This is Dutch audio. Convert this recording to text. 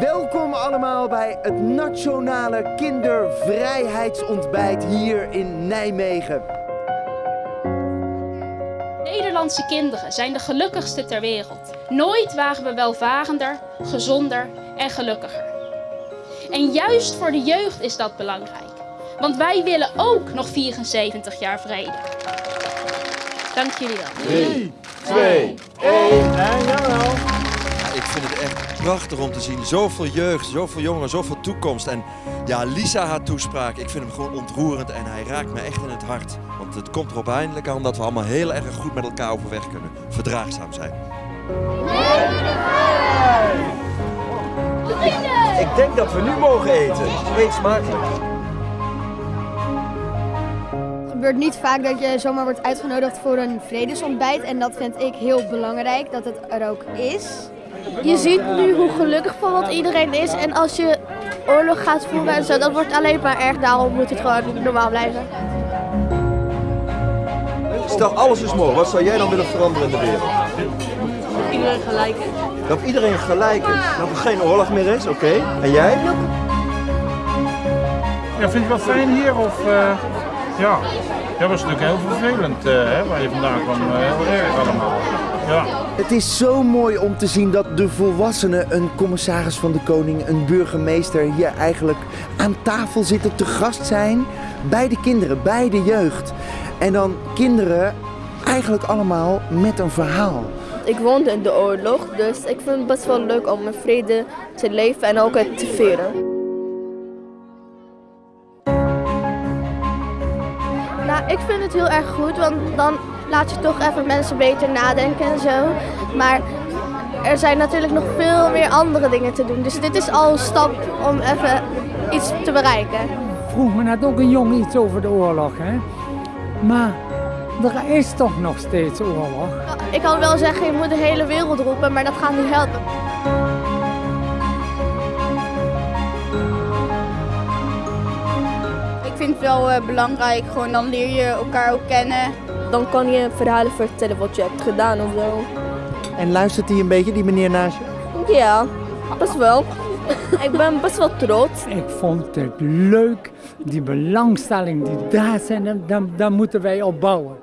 Welkom allemaal bij het Nationale Kindervrijheidsontbijt hier in Nijmegen. Nederlandse kinderen zijn de gelukkigste ter wereld. Nooit waren we welvarender, gezonder en gelukkiger. En juist voor de jeugd is dat belangrijk. Want wij willen ook nog 74 jaar vrede. Dank jullie wel. 3, 2, 1 en jawel. Ik vind het echt prachtig om te zien. Zoveel jeugd, zoveel jongeren, zoveel toekomst. En ja, Lisa haar toespraak, ik vind hem gewoon ontroerend en hij raakt me echt in het hart. Want het komt erop eindelijk aan dat we allemaal heel erg goed met elkaar overweg kunnen. Verdraagzaam zijn. Ik denk dat we nu mogen eten. Eet smakelijk. Het gebeurt niet vaak dat je zomaar wordt uitgenodigd voor een vredesontbijt. En dat vind ik heel belangrijk, dat het er ook is. Je ziet nu hoe gelukkig van wat iedereen is. En als je oorlog gaat voeren en zo, dat wordt alleen maar erg. Daarom moet het gewoon normaal blijven. Stel alles is mogelijk. Wat zou jij dan willen veranderen in de wereld? Iedereen gelijk is. Dat iedereen gelijk is. Dat er geen oorlog meer is, oké. En jij? Ja, vind je wel fijn hier? Of, eh, ja. ja, was natuurlijk heel vervelend eh, hè, waar je vandaan kwam. eh, heel erg allemaal. Ja. Het is zo mooi om te zien dat de volwassenen, een commissaris van de koning, een burgemeester hier eigenlijk aan tafel zitten, te gast zijn bij de kinderen, bij de jeugd. En dan kinderen eigenlijk allemaal met een verhaal. Ik woonde in de oorlog, dus ik vind het best wel leuk om in vrede te leven en ook het te vieren. Nou, ik vind het heel erg goed, want dan laat je toch even mensen beter nadenken en zo. Maar er zijn natuurlijk nog veel meer andere dingen te doen. Dus dit is al een stap om even iets te bereiken. vroeg me net ook een jong iets over de oorlog. Hè? Maar er is toch nog steeds oorlog. Ik kan wel zeggen, je moet de hele wereld roepen, maar dat gaat niet helpen. Ik vind het wel eh, belangrijk, gewoon dan leer je elkaar ook kennen. Dan kan je verhalen vertellen wat je hebt gedaan of zo. En luistert hij een beetje, die meneer naast je? Ja, best wel. ik ben best wel trots. Ik vond het leuk, die belangstelling die daar zijn, daar, daar moeten wij op bouwen.